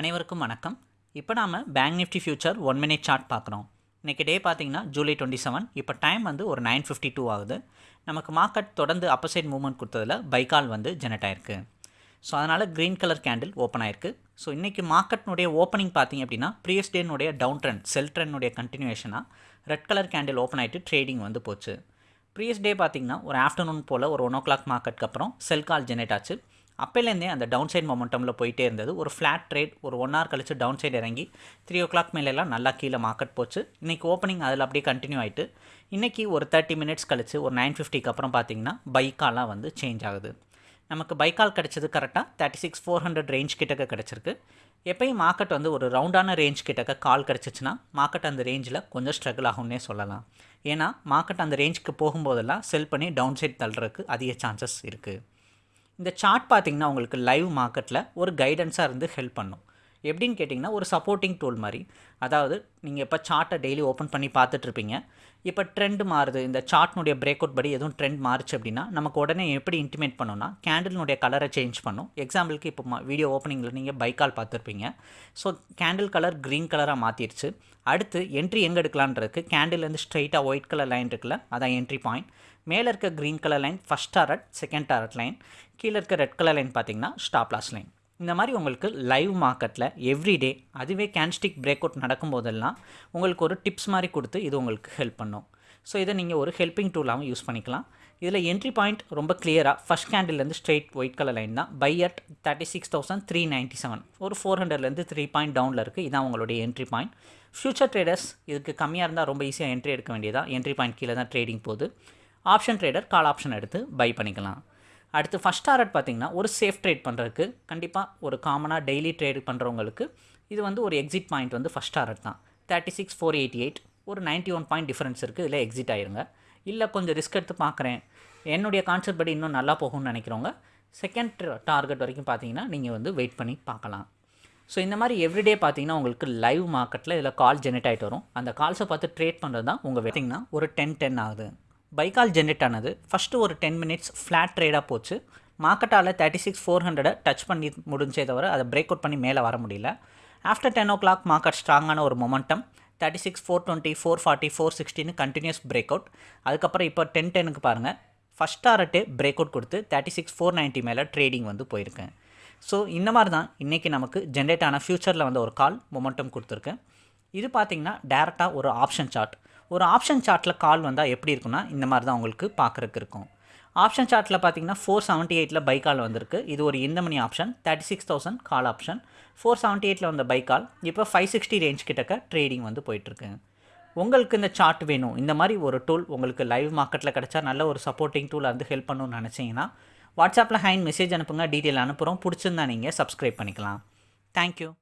அனைவருக்கும் வணக்கம். இப்போ நாம் bank nifty future one minute chart பார்க்குறோம். இன்றைக்கி டே பார்த்தீங்கன்னா ஜூலை டுவெண்ட்டி செவன் இப்போ டைம் வந்து ஒரு நைன் ஃபிஃப்டி டூ ஆகுது. நமக்கு மார்க்கெட் தொடர்ந்து அப்பர் சைட் மூவ்மெண்ட் கொடுத்ததில் பைக்கால் வந்து ஜெனரேட் ஆயிருக்கு. ஸோ அதனால் க்ரீன் கலர் கேண்டில் ஓப்பன் ஆயிருக்கு. ஸோ இன்றைக்கி மார்க்கெட்னுடைய ஓப்பனிங் பார்த்தீங்க அப்படின்னா ப்ரீவியஸ் டேனுடைய டவுன் ட்ரெண்ட் செல் ட்ரெண்டுடைய கண்டினியூஷனாக ரெட் கலர் கேண்டில் ஓப்பன் ஆகிட்டு ட்ரேடிங் வந்து போச்சு. ப்ரீவியஸ் டே பார்த்திங்கன்னா ஒரு ஆஃப்டர்நூன் போல் ஒரு ஒன் ஓ கிளாக் மார்க்கெட்டுக்கு அப்புறம் செல் கால் ஜெனரேட் ஆச்சு. அப்போலேருந்தே அந்த டவுன் சைட் மொமெண்டமில் போயிட்டே இருந்தது. ஒரு ஃப்ளாட் ட்ரேட் ஒரு ஒன் ஹவர் கழிச்சு டவுன் சைடு இறங்கி த்ரீ ஓ கிளாக் மேலெல்லாம் நல்லா கீழே மார்க்கெட் போச்சு. இன்றைக்கி ஓப்பனிங் அதில் அப்படியே கண்டினியூ ஆகிட்டு இன்றைக்கி ஒரு தேர்ட்டி மினிட்ஸ் கழிச்சு ஒரு நைன் ஃபிஃப்டிக்கு அப்புறம் பார்த்தீங்கன்னா பைக்காலாம் வந்து சேஞ்ச் ஆகுது. நமக்கு பைக்கால் கிடச்சது கரெக்டாக thirty six four hundred range கிட்டக்க கிடச்சிருக்கு. எப்பயும் மார்க்கெட் வந்து ஒரு ரவுண்டான ரேஞ்ச் கிட்டக்க கால் கிடச்சிச்சின்னா மார்க்கெட் அந்த ரேஞ்சில் கொஞ்சம் ஸ்ட்ரகிள் ஆகும்னே சொல்லலாம். ஏன்னா மார்க்கெட் அந்த ரேஞ்சுக்கு போகும்போதெல்லாம் செல் பண்ணி டவுன் சைட் தள்ளுறதுக்கு அதிக சான்சஸ் இருக்குது இந்த சார்ட் பார்த்தீங்கன்னா உங்களுக்கு லைவ் மார்க்கெட்டில் ஒரு கைடன்ஸாக இருந்து ஹெல்ப் பண்ணும். எப்படின்னு கேட்டிங்கன்னா ஒரு சப்போர்ட்டிங் டூல் மாதிரி. அதாவது நீங்கள் இப்போ சார்ட்டை டெய்லி ஓப்பன் பண்ணி பார்த்துட்ருப்பீங்க இப்போ ட்ரெண்ட் மாறுது. இந்த சார்ட்னுடைய பிரேக் அவுட் படி எதுவும் ட்ரெண்ட் மாறுச்சு அப்படின்னா நமக்கு உடனே எப்படி இன்டிமேட் பண்ணோம்னா கேண்டில்னுடைய கலரை சேஞ்ச் பண்ணும். எக்ஸாம்பிளுக்கு இப்போ வீடியோ ஓப்பனிங்கில் நீங்கள் பைக்கால் பார்த்துருப்பீங்க. ஸோ கேண்டில் கலர் க்ரீன் கலராக மாற்றிடுச்சு அடுத்து என்ட்ரி எங்கே எடுக்கலான்றதுக்கு கேண்டில்லேருந்து ஸ்ட்ரைட்டாக ஒயிட் கலர் லைன் இருக்குல்ல அதான் என்ட்ரி பாயிண்ட் மேலே இருக்க green colour line first target second target line கீழே இருக்க ரெட் கலர் லைன் பார்த்தீங்கன்னா ஸ்டாப்லாஸ் லைன் இந்த மாதிரி உங்களுக்கு லைவ் மார்க்கெட்டில் எவ்ரிடே அதுவே கேன்ஸ்டிக் பிரேக் அவுட் நடக்கும்போதெல்லாம் உங்களுக்கு ஒரு டிப்ஸ் மாதிரி கொடுத்து இது உங்களுக்கு ஹெல்ப் பண்ணும். ஸோ இதை நீங்கள் ஒரு ஹெல்ப்பிங் டூலாகவும் யூஸ் பண்ணிக்கலாம். இதில் என்ட்ரி பாயிண்ட் ரொம்ப கிளியராக ஃபஸ்ட் கேண்டில்லேருந்து ஸ்ட்ரெயிட் ஒயிட் கலர் லைன் தான். Buy at thirty six thousand three ninety seven ஒரு ஃபோர் ஹண்ட்ரட்லேருந்து த்ரீ பாயிண்ட் டவுனில் இருக்குது இதான் உங்களுடைய என்ட்ரி பாயிண்ட் ஃபியூச்சர் ட்ரேடர்ஸ் இதுக்கு கம்மியாக இருந்தால் ரொம்ப ஈஸியாக என்ட்ரி எடுக்க வேண்டியதாக என்ட்ரி பாயிண்ட் கீழே தான் ட்ரேடிங் போகுது. ஆப்ஷன் ட்ரேடர் கால் ஆப்ஷன் எடுத்து பை பண்ணிக்கலாம். அடுத்து ஃபஸ்ட் டாரட் பார்த்திங்கன்னா ஒரு சேஃப் ட்ரேட் பண்ணுறதுக்கு கண்டிப்பாக ஒரு காமனாக டெய்லி ட்ரேட் பண்ணுறவங்களுக்கு இது வந்து ஒரு எக்ஸிட் பாயிண்ட் வந்து ஃபஸ்ட் டாரட் தான். Thirty six four eighty eight ஒரு நைன்ட்டி ஒன் பாயிண்ட் டிஃப்ரென்ஸ் இருக்குது இதில் எக்ஸிட் ஆயிருங்க. இல்லை கொஞ்சம் ரிஸ்க் எடுத்து பார்க்குறேன். என்னுடைய கான்செப்ட் படி இன்னும் நல்லா போகும்னு நினைக்கிறவங்க செகண்ட் டார்கெட் வரைக்கும் பார்த்தீங்கன்னா நீங்கள் வந்து வெயிட் பண்ணி பார்க்கலாம். ஸோ இந்த மாதிரி எவ்ரிடே பார்த்தீங்கன்னா உங்களுக்கு லைவ் மார்க்கெட்டில் இதில் கால் ஜென்ரேட் ஆகிட்டு வரும். அந்த கால்ஸை பார்த்து ட்ரேட் பண்ணுறது தான் உங்கள் வெட்டிங்கன்னா ஒரு டென் டென் ஆகுது. பைக்கால் ஜென்ரேட் ஆனது ஃபஸ்ட்டு ஒரு டென் மினிட்ஸ் ஃப்ளாட் ட்ரேடாக போச்சு. மார்க்கெட்டால் தேர்ட்டி சிக்ஸ் ஃபோர் ஹண்ட்ரடை டச் பண்ணி முடிஞ்சே தவிர அதை பிரேக் அவுட் பண்ணி மேலே வர முடியல. After ten o'clock market ஸ்ட்ராங்கான ஒரு momentum thirty six four twenty four forty four சிக்ஸ்டின்னு continues break out அதுக்கப்புறம் இப்போ டென் டெனுக்கு பாருங்கள் ஃபஸ்ட் டாரட்டே பிரேக் அவுட் கொடுத்து தேர்ட்டி சிக்ஸ் ஃபோர் நைன்ட்டி மேலே ட்ரேடிங் வந்து போயிருக்கேன் ஸோ இந்த மாதிரி தான் இன்றைக்கி நமக்கு ஜென்ரேட் ஆன ஃப்யூச்சரில் வந்து ஒரு கால் மொமெண்டம் கொடுத்துருக்கேன் இது பார்த்திங்கன்னா டேரெக்டாக ஒரு ஆப்ஷன் சார்ட் ஒரு ஆப்ஷன் சார்ட்டில் கால் வந்தால் எப்படி இருக்குன்னா இந்த மாதிரி தான் உங்களுக்கு பார்க்குறக்கு இருக்கும். ஆப்ஷன் சார்ட்டில் பார்த்தீங்கன்னா ஃபோர் செவன்ட்டி எயிட்டில் பை கால் வந்திருக்கு. இது ஒரு இந்த money option thirty six thousand call option four seventy எயிட்டில் வந்த பை கால் இப்போ ஃபைவ் சிக்ஸ்டி ரேஞ்ச் கிட்டக்க ட்ரேடிங் வந்து போயிட்டுருக்கு. உங்களுக்கு இந்த சார்ட் வேணும். இந்த மாதிரி ஒரு டூல் உங்களுக்கு லைவ் மார்க்கெட்டில் கிடச்சா நல்ல ஒரு சப்போர்ட்டிங் டூல் வந்து ஹெல்ப் பண்ணணும்னு நினச்சிங்கன்னா வாட்ஸ்அப்பில் ஹேண்ட் மெசேஜ் அனுப்புங்க டீட்டெயில் அனுப்புகிறோம் பிடிச்சிருந்தா நீங்கள் சப்ஸ்கிரைப் பண்ணிக்கலாம். தேங்க்யூ